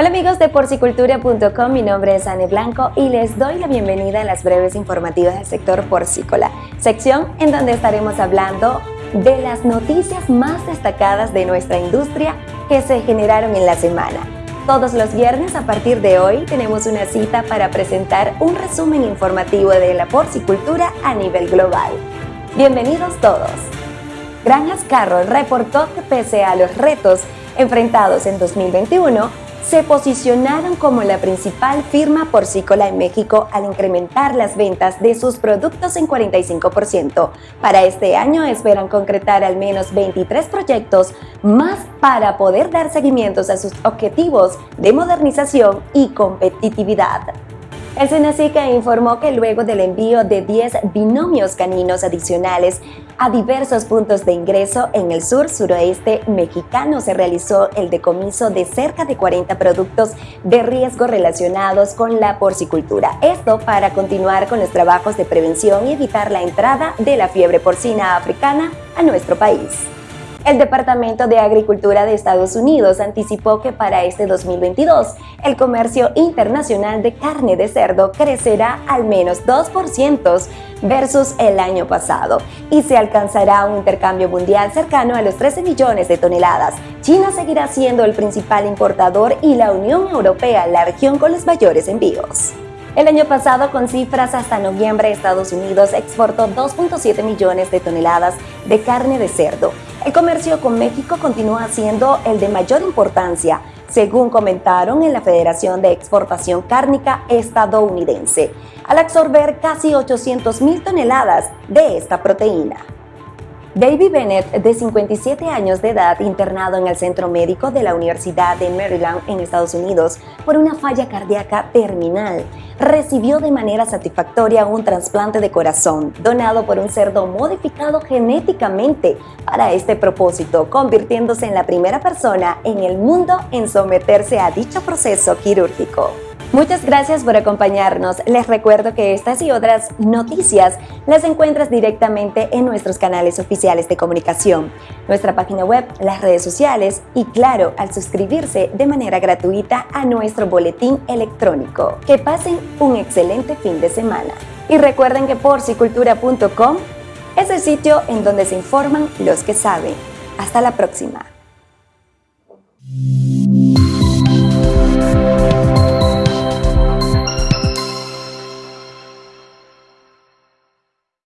Hola amigos de porcicultura.com, mi nombre es Anne Blanco y les doy la bienvenida a las breves informativas del sector porcícola, sección en donde estaremos hablando de las noticias más destacadas de nuestra industria que se generaron en la semana. Todos los viernes a partir de hoy tenemos una cita para presentar un resumen informativo de la porcicultura a nivel global. Bienvenidos todos. Granjas Carroll reportó que pese a los retos enfrentados en 2021, se posicionaron como la principal firma porcícola en México al incrementar las ventas de sus productos en 45%. Para este año esperan concretar al menos 23 proyectos más para poder dar seguimientos a sus objetivos de modernización y competitividad. El Senacica informó que luego del envío de 10 binomios caninos adicionales a diversos puntos de ingreso en el sur suroeste mexicano se realizó el decomiso de cerca de 40 productos de riesgo relacionados con la porcicultura. Esto para continuar con los trabajos de prevención y evitar la entrada de la fiebre porcina africana a nuestro país. El Departamento de Agricultura de Estados Unidos anticipó que para este 2022 el comercio internacional de carne de cerdo crecerá al menos 2% versus el año pasado y se alcanzará un intercambio mundial cercano a los 13 millones de toneladas. China seguirá siendo el principal importador y la Unión Europea la región con los mayores envíos. El año pasado, con cifras hasta noviembre, Estados Unidos exportó 2.7 millones de toneladas de carne de cerdo. El comercio con México continúa siendo el de mayor importancia, según comentaron en la Federación de Exportación Cárnica estadounidense, al absorber casi 800 mil toneladas de esta proteína. David Bennett, de 57 años de edad, internado en el Centro Médico de la Universidad de Maryland en Estados Unidos por una falla cardíaca terminal, recibió de manera satisfactoria un trasplante de corazón donado por un cerdo modificado genéticamente para este propósito, convirtiéndose en la primera persona en el mundo en someterse a dicho proceso quirúrgico. Muchas gracias por acompañarnos. Les recuerdo que estas y otras noticias las encuentras directamente en nuestros canales oficiales de comunicación, nuestra página web, las redes sociales y claro, al suscribirse de manera gratuita a nuestro boletín electrónico. Que pasen un excelente fin de semana. Y recuerden que porcicultura.com es el sitio en donde se informan los que saben. Hasta la próxima.